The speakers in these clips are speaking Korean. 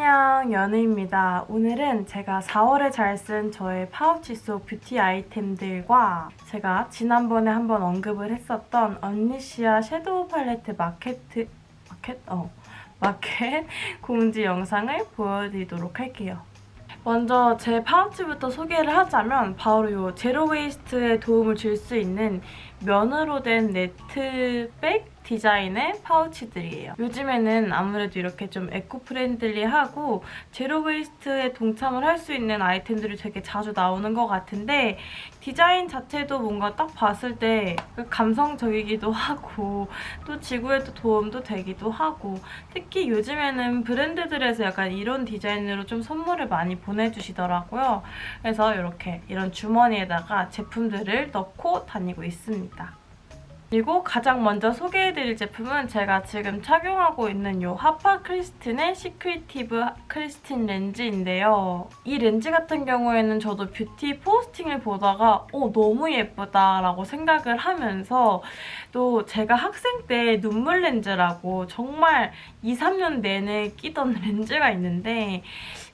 안녕 연우입니다. 오늘은 제가 4월에 잘 쓴 저의 파우치 속 뷰티 아이템들과 제가 지난번에 한번 언급을 했었던 언니시아 섀도우 팔레트 마케트 마켓? 어 마켓 공지 영상을 보여드리도록 할게요. 먼저 제 파우치부터 소개를 하자면 바로 이 zero waste에 도움을 줄 수 있는 면으로 된 net bag 디자인의 파우치들이에요. 요즘에는 아무래도 이렇게 좀 eco-friendly하고 zero waste에 동참을 할 수 있는 아이템들이 되게 자주 나오는 것 같은데 디자인 자체도 뭔가 딱 봤을 때 감성적이기도 하고 또 지구에도 도움도 되기도 하고 특히 요즘에는 브랜드들에서 약간 이런 디자인으로 좀 선물을 많이 보내주시더라고요. 그래서 이렇게 이런 주머니에다가 제품들을 넣고 다니고 있습니다. 그리고 가장 먼저 소개해드릴 제품은 제가 지금 착용하고 있는 이 하파 크리스틴의 시크리티브 크리스틴 렌즈인데요. 이 렌즈 같은 경우에는 저도 뷰티 포스팅을 보다가 어, 너무 예쁘다라고 생각을 하면서 또 제가 학생 때 눈물 렌즈라고 정말 2, 3년 내내 끼던 렌즈가 있는데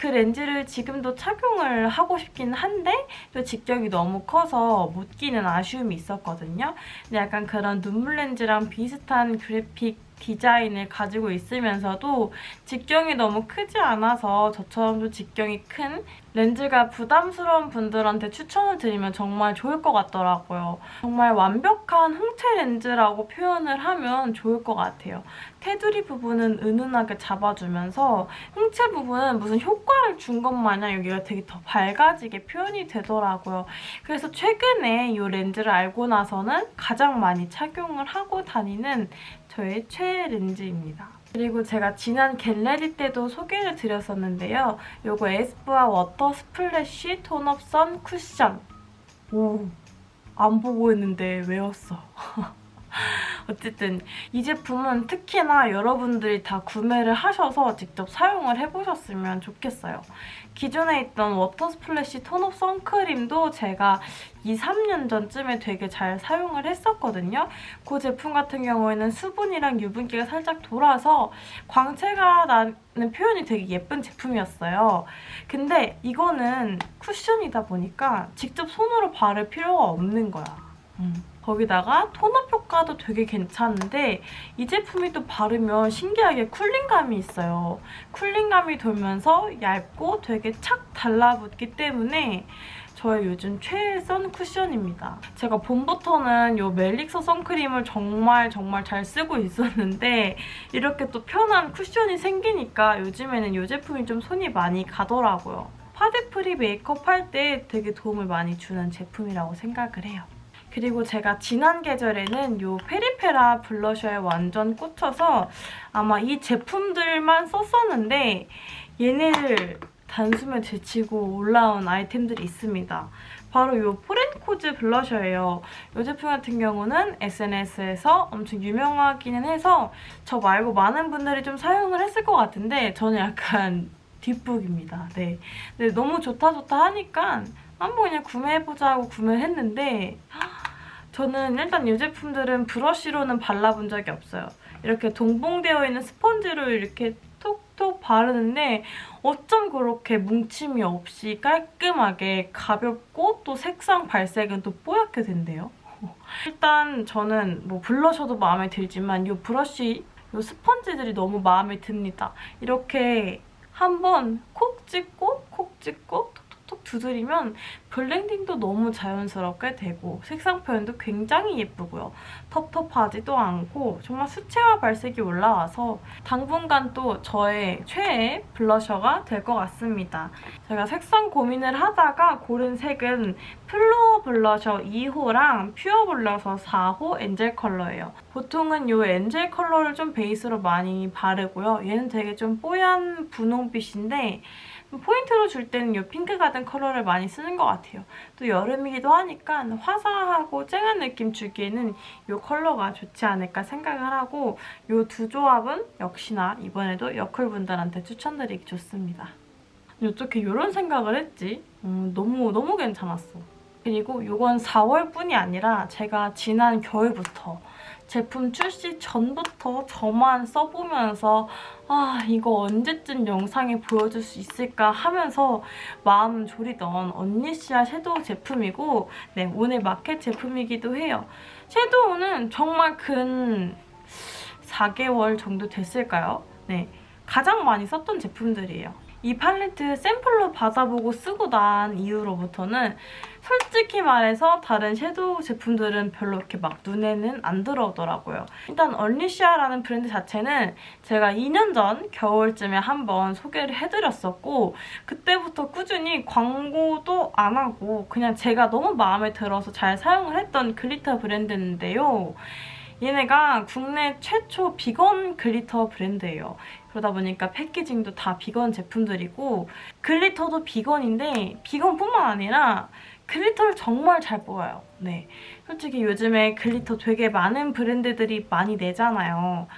그 렌즈를 지금도 착용을 하고 싶긴 한데 또 직경이 너무 커서 못 끼는 아쉬움이 있었거든요. 근데 약간 그런 눈물 렌즈랑 비슷한 그래픽 디자인을 가지고 있으면서도 직경이 너무 크지 않아서 저처럼 도 직경이 큰 렌즈가 부담스러운 분들한테 추천을 드리면 정말 좋을 것 같더라고요. 정말 완벽한 홍채 렌즈라고 표현을 하면 좋을 것 같아요. 테두리 부분은 은은하게 잡아주면서 홍채 부분은 무슨 효과를 준 것 마냥 여기가 되게 더 밝아지게 표현이 되더라고요. 그래서 최근에 이 렌즈를 알고 나서는 가장 많이 착용을 하고 다니는 저의 최애 렌즈입니다. 그리고 제가 지난 get ready 때도 소개를 드렸었는데요. 이거 에스쁘아 water splash tone up sun 쿠션. 오, 안 보고 있는데 외웠어. 어쨌든 이 제품은 특히나 여러분들이 다 구매를 하셔서 직접 사용을 해보셨으면 좋겠어요. 기존에 있던 water splash tone up 선크림도 제가 2, 3년 전쯤에 되게 잘 사용을 했었거든요. 그 제품 같은 경우에는 수분이랑 유분기가 살짝 돌아서 광채가 나는 표현이 되게 예쁜 제품이었어요. 근데 이거는 쿠션이다 보니까 직접 손으로 바를 필요가 없는 거야. 음. 거기다가 tone up 효과도 되게 괜찮은데 이 제품이 또 바르면 신기하게 cooling감이 있어요. cooling감이 돌면서 얇고 되게 착 달라붙기 때문에 저의 요즘 최애 sun 쿠션입니다. 제가 봄부터는 이 멜릭서 선크림을 정말 정말 잘 쓰고 있었는데 이렇게 또 편한 쿠션이 생기니까 요즘에는 이 제품이 좀 손이 많이 가더라고요. 파데free 메이크업 할 때 되게 도움을 많이 주는 제품이라고 생각을 해요. 그리고 제가 지난 계절에는 이 페리페라 블러셔에 완전 꽂혀서 아마 이 제품들만 썼었는데 얘네를 단숨에 제치고 올라온 아이템들이 있습니다. 바로 이 포렌코즈 블러셔예요. 이 제품 같은 경우는 SNS에서 엄청 유명하기는 해서 저 말고 많은 분들이 좀 사용을 했을 것 같은데 저는 약간 뒷북입니다. 네. 근데 너무 좋다 좋다 하니까 한번 그냥 구매해보자 하고 구매를 했는데 저는 일단 이 제품들은 브러쉬로는 발라본 적이 없어요. 이렇게 동봉되어 있는 스펀지로 이렇게 톡톡 바르는데 어쩜 그렇게 뭉침이 없이 깔끔하게 가볍고 또 색상 발색은 또 뽀얗게 된대요. 일단 저는 뭐 블러셔도 마음에 들지만 이 브러쉬 이 스펀지들이 너무 마음에 듭니다. 이렇게 한번 콕 찍고 콕 찍고 두드리면 blending도 너무 자연스럽게 되고 색상 표현도 굉장히 예쁘고요. 텁텁하지도 않고 정말 수채화 발색이 올라와서 당분간 또 저의 최애 blusher가 될 것 같습니다. 제가 색상 고민을 하다가 고른 색은 플로어 블러셔 2호랑 pure blusher 4호 angel 컬러예요. 보통은 이 angel 컬러를 좀 베이스로 많이 바르고요. 얘는 되게 좀 뽀얀 분홍빛인데 포인트로 줄 때는 이 pink garden 컬러를 많이 쓰는 것 같아요. 또 여름이기도 하니까 화사하고 쨍한 느낌 주기에는 이 컬러가 좋지 않을까 생각을 하고 이 두 조합은 역시나 이번에도 여쿨분들한테 추천드리기 좋습니다. 어떻게 이런 생각을 했지? 음, 너무 너무 괜찮았어. 그리고 이건 4월뿐이 아니라 제가 지난 겨울부터 제품 출시 전부터 저만 써보면서 아 이거 언제쯤 영상에 보여줄 수 있을까 하면서 마음 졸이던 언니시아 섀도우 제품이고 네 오늘 마켓 제품이기도 해요. 섀도우는 정말 근 4개월 정도 됐을까요? 네, 가장 많이 썼던 제품들이에요. 이 팔레트 샘플로 받아보고 쓰고 난 이후로부터는 솔직히 말해서 다른 섀도우 제품들은 별로 이렇게 막 눈에는 안 들어오더라고요. 일단 얼리시아라는 브랜드 자체는 제가 2년 전 겨울쯤에 한번 소개를 해드렸었고 그때부터 꾸준히 광고도 안 하고 그냥 제가 너무 마음에 들어서 잘 사용을 했던 glitter 브랜드인데요. 얘네가 국내 최초 vegan glitter 브랜드예요. 그러다 보니까 패키징도 다 비건 제품들이고 글리터도 비건인데 비건뿐만 아니라 글리터를 정말 잘 뽑아요. 네, 솔직히 요즘에 glitter 되게 많은 브랜드들이 많이 내잖아요.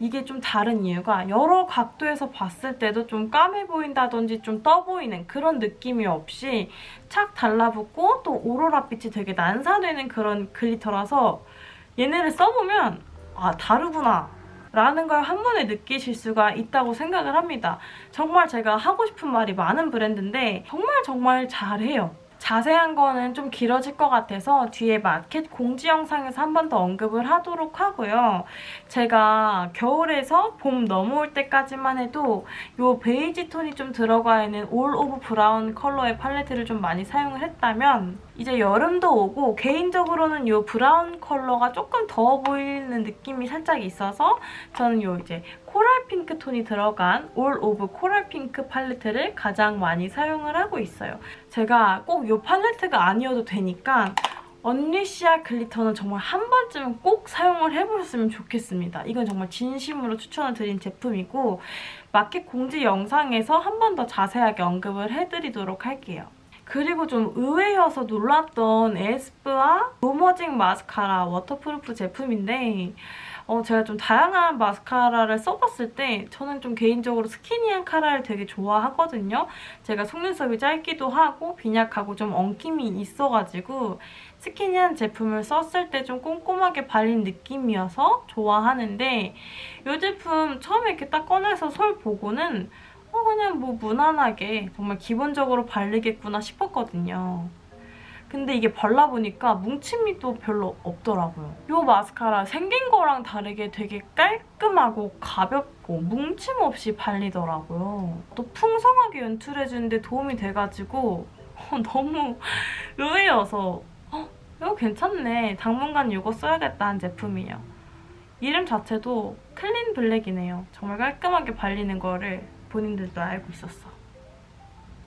이게 좀 다른 이유가 여러 각도에서 봤을 때도 좀 까매 보인다든지 좀 떠 보이는 그런 느낌이 없이 착 달라붙고 또 오로라 빛이 되게 난사되는 그런 glitter라서 얘네를 써보면 아 다르구나 라는 걸 한 번에 느끼실 수가 있다고 생각을 합니다. 정말 제가 하고 싶은 말이 많은 브랜드인데 정말 정말 잘해요. 자세한 거는 좀 길어질 것 같아서 뒤에 마켓 공지 영상에서 한 번 더 언급을 하도록 하고요. 제가 겨울에서 봄 넘어올 때까지만 해도 이 베이지 톤이 좀 들어가 있는 all of brown 컬러의 팔레트를 좀 많이 사용을 했다면 이제 여름도 오고 개인적으로는 이 브라운 컬러가 조금 더워 보이는 느낌이 살짝 있어서 저는 이 이제 핑크 톤이 들어간 all of coral pink 팔레트를 가장 많이 사용을 하고 있어요. 제가 꼭 이 팔레트가 아니어도 되니까 언리시아 glitter는 정말 한 번쯤은 꼭 사용을 해보셨으면 좋겠습니다. 이건 정말 진심으로 추천을 드린 제품이고 마켓 공지 영상에서 한 번 더 자세하게 언급을 해드리도록 할게요. 그리고 좀 의외여서 놀랐던 에스쁘아 노머징 마스카라 waterproof 제품인데 어, 제가 좀 다양한 마스카라를 써봤을 때 저는 좀 개인적으로 skinny한 카라를 되게 좋아하거든요. 제가 속눈썹이 짧기도 하고 빈약하고 좀 엉킴이 있어가지고 스키니한 제품을 썼을 때 좀 꼼꼼하게 발린 느낌이어서 좋아하는데 이 제품 처음에 이렇게 딱 꺼내서 솔 보고는 어 그냥 뭐 무난하게 정말 기본적으로 바르겠구나 싶었거든요. 근데 이게 발라보니까 뭉침이 또 별로 없더라고요. 이 마스카라 생긴 거랑 다르게 되게 깔끔하고 가볍고 뭉침 없이 발리더라고요. 또 풍성하게 연출해주는데 도움이 돼가지고 너무 의외여서 어, 이거 괜찮네. 당분간 이거 써야겠다는 제품이에요. 이름 자체도 clean black이네요. 정말 깔끔하게 발리는 거를 본인들도 알고 있었어.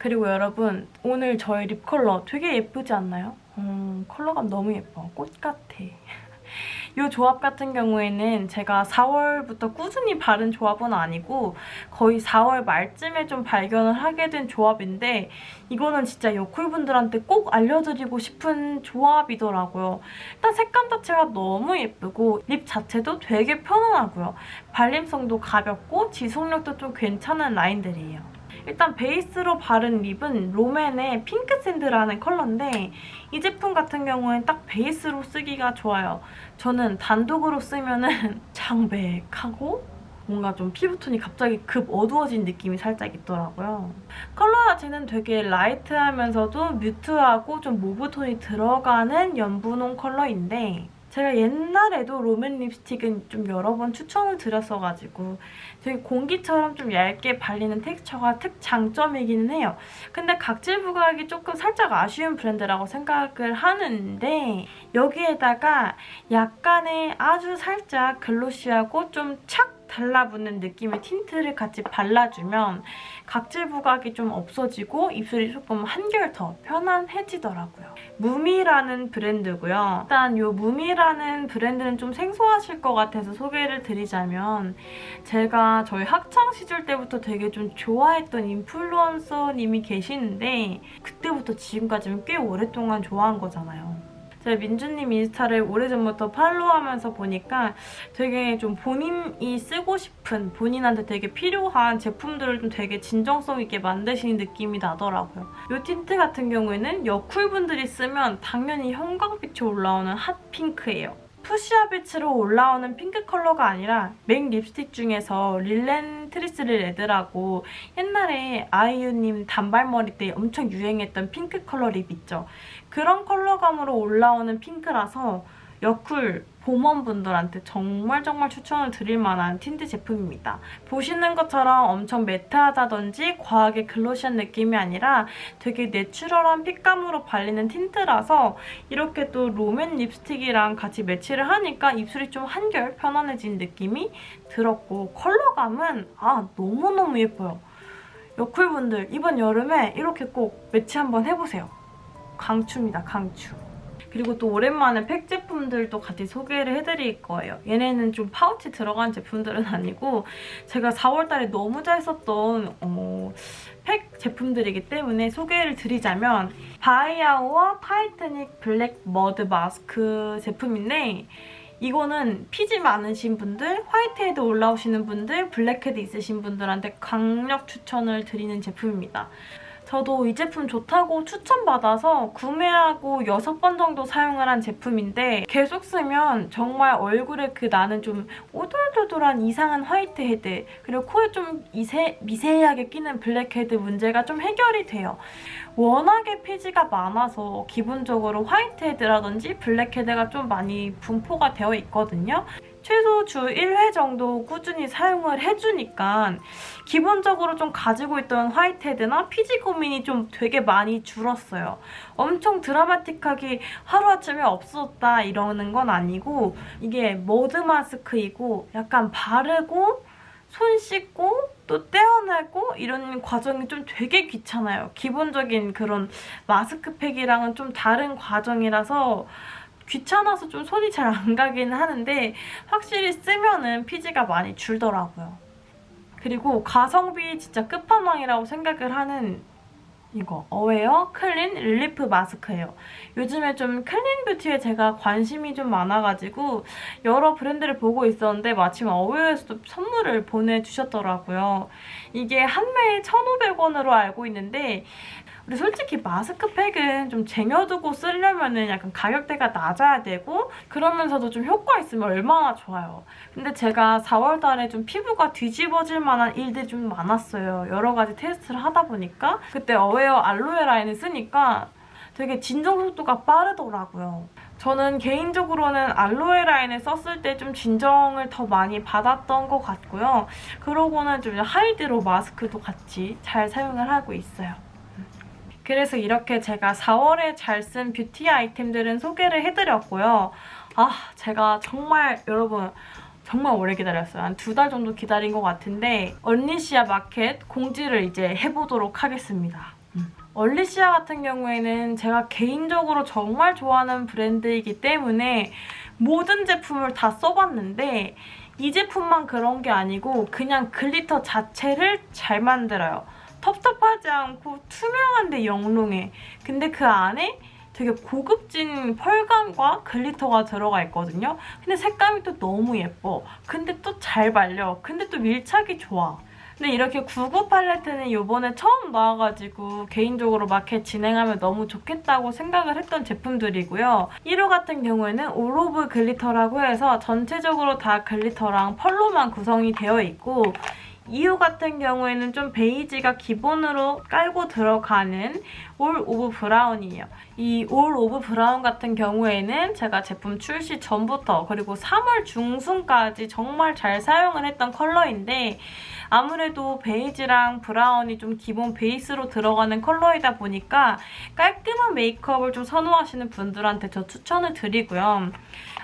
그리고 여러분 오늘 저의 lip 컬러 되게 예쁘지 않나요? 음, 컬러감 너무 예뻐. 꽃 같아. 이 조합 같은 경우에는 제가 4월부터 꾸준히 바른 조합은 아니고 거의 4월 말쯤에 좀 발견을 하게 된 조합인데 이거는 진짜 여쿨분들한테 꼭 알려드리고 싶은 조합이더라고요. 일단 색감 자체가 너무 예쁘고 lip 자체도 되게 편안하고요. 발림성도 가볍고 지속력도 좀 괜찮은 라인들이에요. 일단 베이스로 바른 lip은 롬앤의 pink sand라는 컬러인데 이 제품 같은 경우엔 딱 베이스로 쓰기가 좋아요. 저는 단독으로 쓰면은 창백하고 뭔가 좀 피부톤이 갑자기 급 어두워진 느낌이 살짝 있더라고요. 컬러 자체는 되게 라이트하면서도 뮤트하고 좀 모브톤이 들어가는 연분홍 컬러인데 제가 옛날에도 롬앤 립스틱은 좀 여러 번 추천을 드렸어가지고 되게 공기처럼 좀 얇게 발리는 텍스처가 특장점이기는 해요. 근데 각질 부각이 조금 살짝 아쉬운 브랜드라고 생각을 하는데 여기에다가 약간의 아주 살짝 glossy하고 좀 착 달라붙는 느낌의 tint를 같이 발라주면 각질 부각이 좀 없어지고 입술이 조금 한결 더 편안해지더라고요. 무미라는 브랜드고요. 일단 이 무미라는 브랜드는 좀 생소하실 것 같아서 소개를 드리자면 제가 저희 학창시절 때부터 되게 좀 좋아했던 influencer님이 계시는데 그때부터 지금까지는 꽤 오랫동안 좋아한 거잖아요. 제가 민주님 인스타를 오래전부터 follow하면서 보니까 되게 좀 본인이 쓰고 싶은 본인한테 되게 필요한 제품들을 좀 되게 진정성 있게 만드시는 느낌이 나더라고요. 이 틴트 같은 경우에는 여쿨분들이 쓰면 당연히 형광빛이 올라오는 hot pink예요. fuchsia 빛으로 올라오는 핑크 컬러가 아니라 MAC 립스틱 중에서 Relentlessly Red라고 옛날에 아이유님 단발머리 때 엄청 유행했던 핑크 컬러 lip 있죠. 그런 컬러감으로 올라오는 핑크라서 여쿨 봄웜분들한테 정말 정말 추천을 드릴 만한 틴트 제품입니다. 보시는 것처럼 엄청 matte하다든지 과하게 glossy한 느낌이 아니라 되게 natural한 fit감으로 발리는 tint라서 이렇게 또 rom&nd 립스틱이랑 같이 매치를 하니까 입술이 좀 한결 편안해진 느낌이 들었고 컬러감은 아 너무너무 예뻐요. 여쿨분들 이번 여름에 이렇게 꼭 매치 한번 해보세요. 강추입니다, 강추. 그리고 또 오랜만에 팩 제품들도 같이 소개를 해드릴 거예요. 얘네는 좀 파우치 들어간 제품들은 아니고 제가 4월달에 너무 잘 썼던 어, 팩 제품들이기 때문에 소개를 드리자면 BY OUR Tightening Black Mud Mask 제품인데 이거는 피지 많으신 분들, whitehead 올라오시는 분들, 블랙헤드 있으신 분들한테 강력 추천을 드리는 제품입니다. 저도 이 제품 좋다고 추천받아서 구매하고 6번 정도 사용을 한 제품인데 계속 쓰면 정말 얼굴에 그 나는 좀 오돌도돌한 이상한 whitehead 그리고 코에 좀 이세, 미세하게 끼는 블랙헤드 문제가 좀 해결이 돼요. 워낙에 피지가 많아서 기본적으로 whitehead라든지 blackhead가 좀 많이 분포가 되어 있거든요. 최소 주 1회 정도 꾸준히 사용을 해주니까 기본적으로 좀 가지고 있던 화이트헤드나 피지 고민이 좀 되게 많이 줄었어요. 엄청 드라마틱하게 하루아침에 없어졌다 이러는 건 아니고 이게 머드 마스크이고 약간 바르고 손 씻고 또 떼어내고 이런 과정이 좀 되게 귀찮아요. 기본적인 그런 마스크팩이랑은 좀 다른 과정이라서 귀찮아서 좀 손이 잘 안 가긴 하는데 확실히 쓰면은 피지가 많이 줄더라고요. 그리고 가성비 진짜 끝판왕이라고 생각을 하는 이거 Aware Clean Relief Mask예요. 요즘에 좀 clean beauty에 제가 관심이 좀 많아가지고 여러 브랜드를 보고 있었는데 마침 Aware에서도 선물을 보내주셨더라고요. 이게 한 매에 1,500원으로 알고 있는데 근데 솔직히 마스크팩은 좀 쟁여두고 쓰려면 은 약간 가격대가 낮아야 되고 그러면서도 좀 효과 있으면 얼마나 좋아요. 근데 제가 4월 달에 좀 피부가 뒤집어질 만한 일들이 좀 많았어요. 여러 가지 테스트를 하다 보니까 그때 어웨어 알로에 라인을 쓰니까 되게 진정 속도가 빠르더라고요. 저는 개인적으로는 알로에 라인을 썼을 때 좀 진정을 더 많이 받았던 것 같고요. 그러고는 좀 Hydro Mask도 같이 잘 사용을 하고 있어요. 그래서 이렇게 제가 4월에 잘 쓴 뷰티 아이템들은 소개를 해드렸고요. 아, 제가 정말 여러분 정말 오래 기다렸어요. 한 두 달 정도 기다린 것 같은데 얼리시아 마켓 공지를 이제 해보도록 하겠습니다. 음. 얼리시아 같은 경우에는 제가 개인적으로 정말 좋아하는 브랜드이기 때문에 모든 제품을 다 써봤는데 이 제품만 그런 게 아니고 그냥 glitter 자체를 잘 만들어요. 텁텁하지 않고 투명한데 영롱해. 근데 그 안에 되게 고급진 pearl감과 glitter가 들어가 있거든요. 근데 색감이 또 너무 예뻐. 근데 또 잘 발려. 근데 또 밀착이 좋아. 근데 이렇게 구구 팔레트는 이번에 처음 나와가지고 개인적으로 마켓 진행하면 너무 좋겠다고 생각을 했던 제품들이고요. 1호 같은 경우에는 All of Glitter라고 해서 전체적으로 다 glitter랑 pearl로만 구성이 되어 있고 2호 같은 경우에는 좀 베이지가 기본으로 깔고 들어가는 All of Brown이에요. 이 All of Brown 같은 경우에는 제가 제품 출시 전부터 그리고 3월 중순까지 정말 잘 사용을 했던 컬러인데 아무래도 베이지랑 브라운이 좀 기본 베이스로 들어가는 컬러이다 보니까 깔끔한 메이크업을 좀 선호하시는 분들한테 저 추천을 드리고요.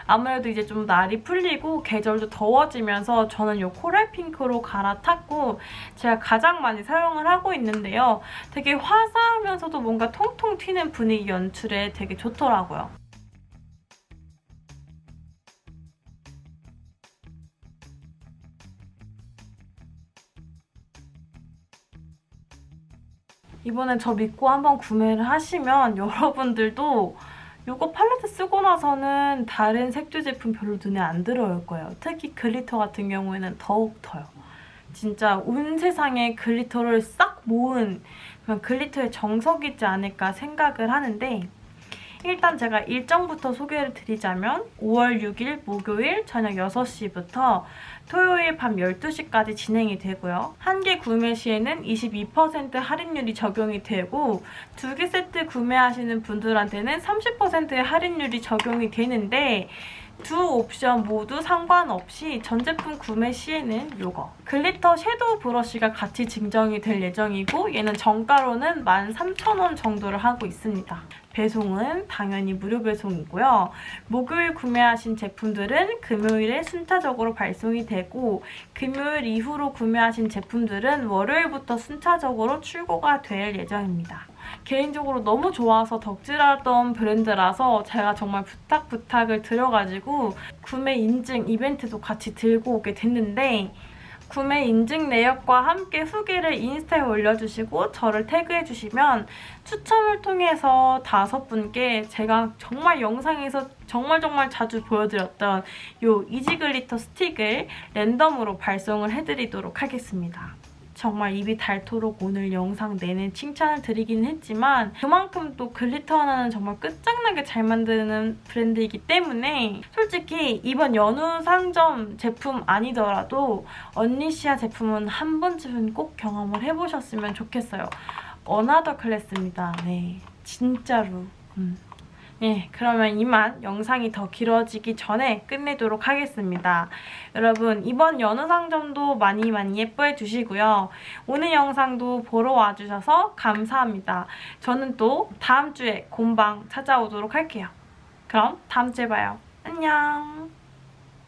아무래도 이제 좀 날이 풀리고 계절도 더워지면서 저는 이 coral pink로 갈아탔고 제가 가장 많이 사용을 하고 있는데요. 되게 화사하면서도 뭔가 통통 튀는 분위기 연출에 되게 좋더라고요. 이번에 저 믿고 한번 구매를 하시면 여러분들도 이거 팔레트 쓰고 나서는 다른 색조 제품 별로 눈에 안 들어올 거예요. 특히 glitter 같은 경우에는 더욱 더요. 진짜 온 세상에 glitter를 싹 모은 그냥 glitter의 정석이지 않을까 생각을 하는데 일단 제가 일정부터 소개를 드리자면 5월 6일 목요일 저녁 6시부터 토요일 밤 12시까지 진행이 되고요. 한 개 구매 시에는 22% 할인율이 적용이 되고 두 개 세트 구매하시는 분들한테는 30%의 할인율이 적용이 되는데 두 옵션 모두 상관없이 전 제품 구매 시에는 이거 glitter 섀도우 브러쉬가 같이 증정이 될 예정이고 얘는 정가로는 13,000원 정도를 하고 있습니다. 배송은 당연히 무료 배송이고요. 목요일 구매하신 제품들은 금요일에 순차적으로 발송이 되고 금요일 이후로 구매하신 제품들은 월요일부터 순차적으로 출고가 될 예정입니다. 개인적으로 너무 좋아서 덕질하던 브랜드라서 제가 정말 부탁 부탁을 드려가지고 구매 인증 이벤트도 같이 들고 오게 됐는데 구매 인증 내역과 함께 후기를 인스타에 올려주시고 저를 태그해주시면 추첨을 통해서 다섯 분께 제가 정말 영상에서 정말 정말 자주 보여드렸던 이 easy glitter 스틱을 랜덤으로 발송을 해드리도록 하겠습니다. 정말 입이 닳도록 오늘 영상 내내 칭찬을 드리긴 했지만 그만큼 또 glitter 하나는 정말 끝장나게 잘 만드는 브랜드이기 때문에 솔직히 이번 연우 상점 제품 아니더라도 언리시아 제품은 한 번쯤은 꼭 경험을 해보셨으면 좋겠어요. another class입니다. 네, 진짜로. 음. 네, 그러면 이만 영상이 더 길어지기 전에 끝내도록 하겠습니다. 여러분, 이번 연우상점도 많이 많이 예뻐해 주시고요. 오늘 영상도 보러 와주셔서 감사합니다. 저는 또 다음 주에 곰방 찾아오도록 할게요. 그럼 다음 주에 봐요. 안녕!